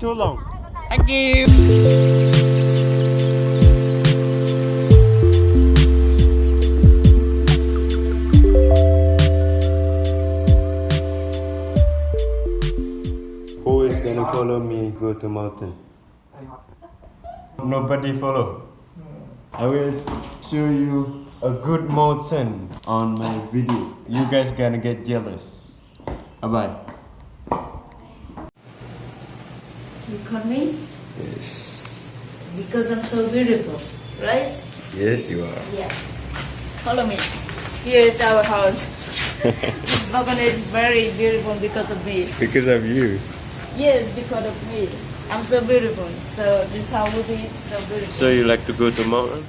too long. Thank you. Who is gonna follow me go to mountain? Nobody follow. I will show you a good mountain on my video. You guys gonna get jealous. Bye bye. You call me Yes. because I'm so beautiful, right? Yes, you are. Yeah. Follow me. Here is our house. this balcony is very beautiful because of me. Because of you. Yes, because of me. I'm so beautiful. So this house will be so beautiful. So you like to go to mountain?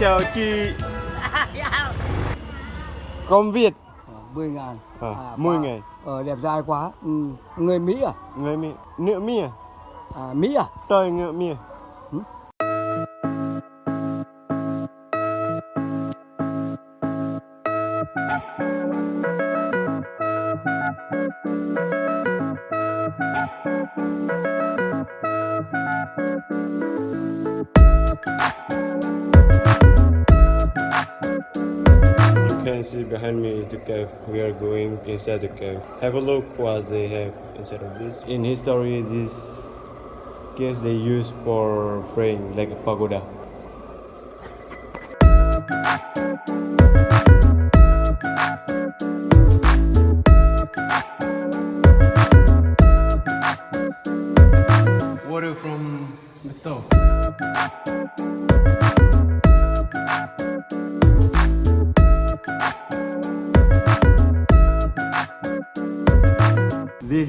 Chào chị. Công Việt. 10 ngàn À, À, 10 và- ngày. Ờ, đẹp trai quá ừ. Người Mỹ à? Người Mỹ. Nước Mỹ à? à Mỹ à? Trời ngựa Mỹ à? You see behind me is the cave. We are going inside the cave. Have a look what they have inside of this. In history, this cave they use for praying like a pagoda.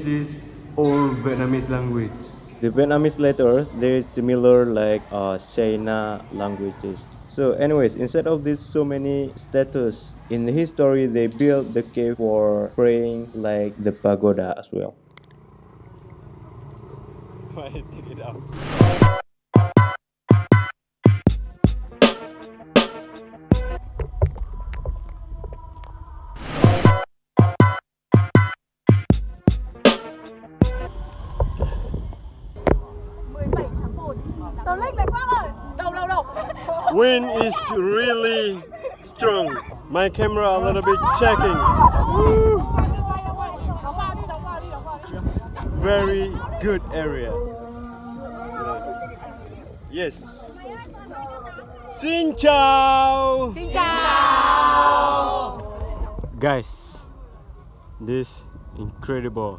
Is all Vietnamese language. The Vietnamese letters, they're similar like uh, China languages. So anyways, instead of this so many statues, in history they built the cave for praying like the pagoda as well. Why take it out? Wind is really strong. My camera a little bit checking. Woo. Very good area. Yes. Xin chào. Xin chào. Guys, this incredible.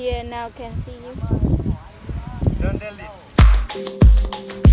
Here now can see you. Don't.